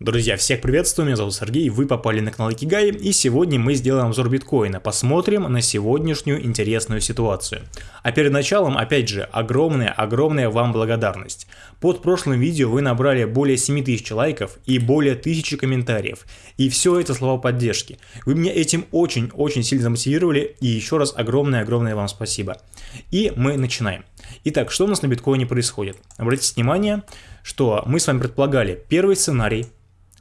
Друзья, всех приветствую, меня зовут Сергей, вы попали на канал Икигай, и сегодня мы сделаем обзор биткоина, посмотрим на сегодняшнюю интересную ситуацию. А перед началом, опять же, огромная-огромная вам благодарность. Под прошлым видео вы набрали более 7000 лайков и более 1000 комментариев, и все это слова поддержки. Вы меня этим очень-очень сильно замотивировали, и еще раз огромное-огромное вам спасибо. И мы начинаем. Итак, что у нас на биткоине происходит? Обратите внимание, что мы с вами предполагали первый сценарий,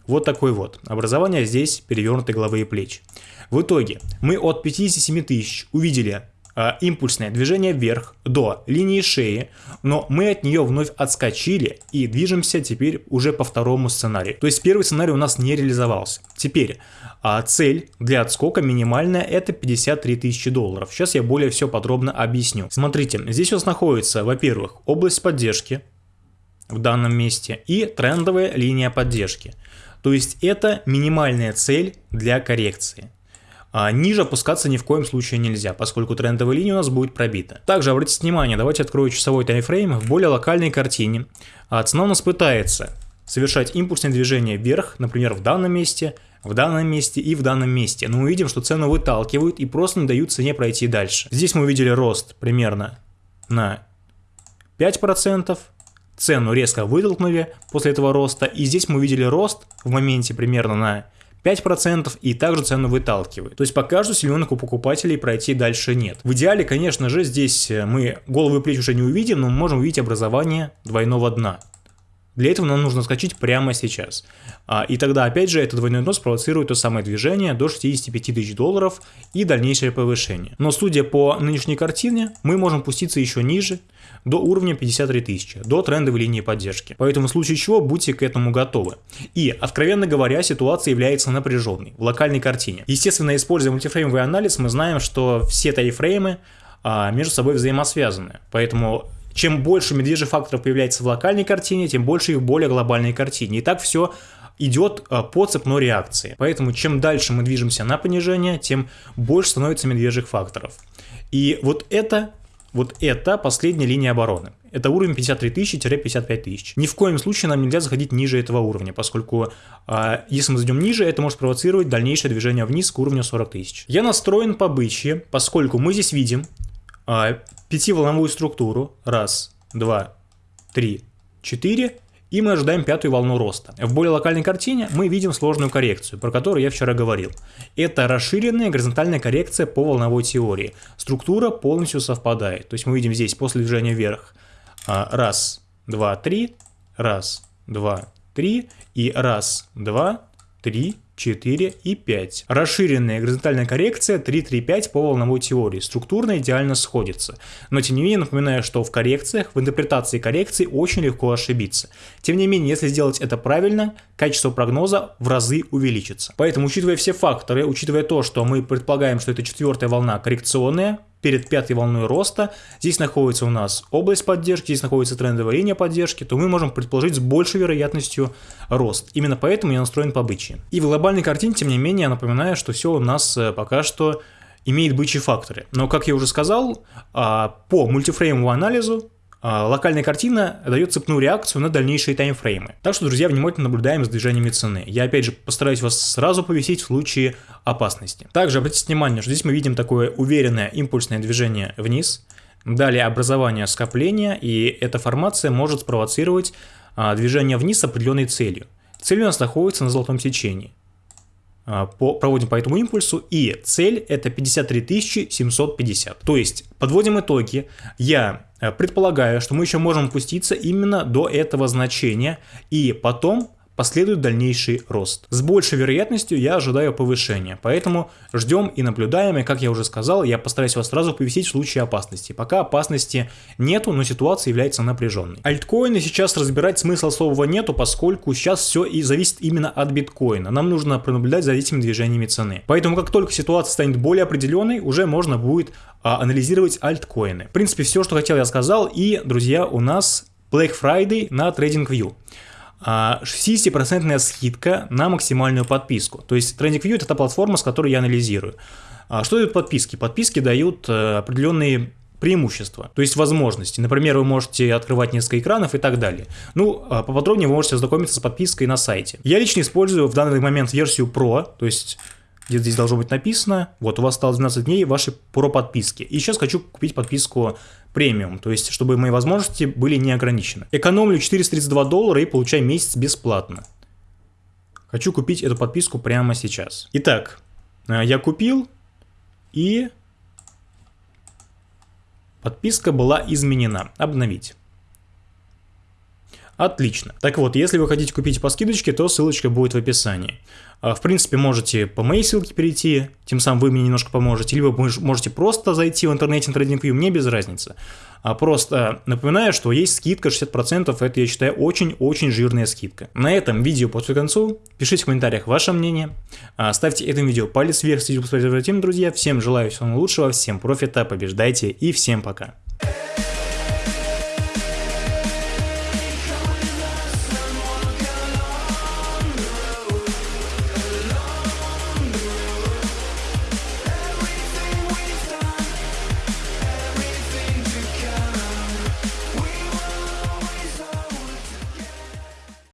вот такой вот. Образование здесь перевернутой головы и плеч. В итоге мы от 57 тысяч увидели э, импульсное движение вверх до линии шеи, но мы от нее вновь отскочили и движемся теперь уже по второму сценарию. То есть первый сценарий у нас не реализовался. Теперь а цель для отскока минимальная это 53 тысячи долларов. Сейчас я более все подробно объясню. Смотрите, здесь у нас находится, во-первых, область поддержки в данном месте и трендовая линия поддержки. То есть это минимальная цель для коррекции. А ниже опускаться ни в коем случае нельзя, поскольку трендовая линия у нас будет пробита. Также обратите внимание, давайте открою часовой таймфрейм в более локальной картине. А цена у нас пытается совершать импульсное движение вверх, например, в данном месте, в данном месте и в данном месте. Но мы видим, что цену выталкивают и просто не дают цене пройти дальше. Здесь мы увидели рост примерно на 5%, цену резко вытолкнули после этого роста, и здесь мы увидели рост в моменте примерно на 5% и также цену выталкивает. То есть пока что силенок у покупателей пройти дальше нет. В идеале, конечно же, здесь мы головы и плечи уже не увидим, но мы можем увидеть образование двойного дна. Для этого нам нужно скачать прямо сейчас. А, и тогда, опять же, этот двойной дно спровоцирует то самое движение до 65 тысяч долларов и дальнейшее повышение. Но судя по нынешней картине, мы можем пуститься еще ниже, до уровня 53 тысячи, до трендовой линии поддержки. Поэтому в случае чего будьте к этому готовы. И, откровенно говоря, ситуация является напряженной в локальной картине. Естественно, используя мультифреймовый анализ, мы знаем, что все тайфреймы а, между собой взаимосвязаны. Поэтому чем больше медвежьих факторов появляется в локальной картине, тем больше их в более глобальной картине. И так все идет а, по цепной реакции. Поэтому чем дальше мы движемся на понижение, тем больше становится медвежьих факторов. И вот это вот это последняя линия обороны. Это уровень 53 тысячи-55 тысяч. Ни в коем случае нам нельзя заходить ниже этого уровня, поскольку э, если мы зайдем ниже, это может провоцировать дальнейшее движение вниз к уровню 40 тысяч. Я настроен по бычье, поскольку мы здесь видим э, пятиволновую структуру. Раз, два, три, четыре. И мы ожидаем пятую волну роста. В более локальной картине мы видим сложную коррекцию, про которую я вчера говорил. Это расширенная горизонтальная коррекция по волновой теории. Структура полностью совпадает. То есть мы видим здесь после движения вверх а, раз, два, три, раз, два, три и раз, два, три, 4 и 5. Расширенная горизонтальная коррекция 3, 3, 5 по волновой теории. Структурно идеально сходится. Но тем не менее напоминаю, что в коррекциях, в интерпретации коррекций очень легко ошибиться. Тем не менее, если сделать это правильно, качество прогноза в разы увеличится. Поэтому, учитывая все факторы, учитывая то, что мы предполагаем, что это четвертая волна коррекционная, перед пятой волной роста, здесь находится у нас область поддержки, здесь находится трендовая линия поддержки, то мы можем предположить с большей вероятностью рост. Именно поэтому я настроен по бычьи. И в глобальной картине, тем не менее, я напоминаю, что все у нас э, пока что имеет бычьи факторы. Но, как я уже сказал, а, по мультифреймовому анализу локальная картина дает цепную реакцию на дальнейшие таймфреймы. Так что, друзья, внимательно наблюдаем за движениями цены. Я, опять же, постараюсь вас сразу повесить в случае опасности. Также обратите внимание, что здесь мы видим такое уверенное импульсное движение вниз, далее образование скопления, и эта формация может спровоцировать а, движение вниз с определенной целью. Цель у нас находится на золотом сечении. А, по, проводим по этому импульсу, и цель это 53 750. То есть, подводим итоги, я э, предполагаю, что мы еще можем опуститься именно до этого значения, и потом последует дальнейший рост. С большей вероятностью я ожидаю повышения, поэтому ждем и наблюдаем, и как я уже сказал, я постараюсь вас сразу повесить в случае опасности. Пока опасности нету, но ситуация является напряженной. Альткоины сейчас разбирать смысла особого нету, поскольку сейчас все и зависит именно от биткоина. Нам нужно пронаблюдать за этими движениями цены. Поэтому как только ситуация станет более определенной, уже можно будет а, анализировать альткоины. В принципе, все, что хотел, я сказал. И, друзья, у нас Black Friday на TradingView. 60% скидка на максимальную подписку. То есть TrendingView это та платформа, с которой я анализирую. А что дают подписки? Подписки дают э, определенные преимущества, то есть возможности. Например, вы можете открывать несколько экранов и так далее. Ну, а поподробнее вы можете ознакомиться с подпиской на сайте. Я лично использую в данный момент версию Pro, то есть где-то здесь должно быть написано, вот у вас осталось 12 дней вашей про подписки. И сейчас хочу купить подписку премиум, то есть чтобы мои возможности были не ограничены. Экономлю 432 доллара и получаю месяц бесплатно. Хочу купить эту подписку прямо сейчас. Итак, э, я купил и подписка была изменена. Обновить. Отлично. Так вот, если вы хотите купить по скидочке, то ссылочка будет в описании. А, в принципе, можете по моей ссылке перейти, тем самым вы мне немножко поможете, либо можете просто зайти в интернете на TradingView, мне без разницы. А просто напоминаю, что есть скидка 60%, это, я считаю, очень-очень жирная скидка. На этом видео подходит к концу, пишите в комментариях ваше мнение, а, ставьте этому видео палец вверх, если посмотрите, друзья, всем желаю всего лучшего, всем профита, побеждайте и всем пока.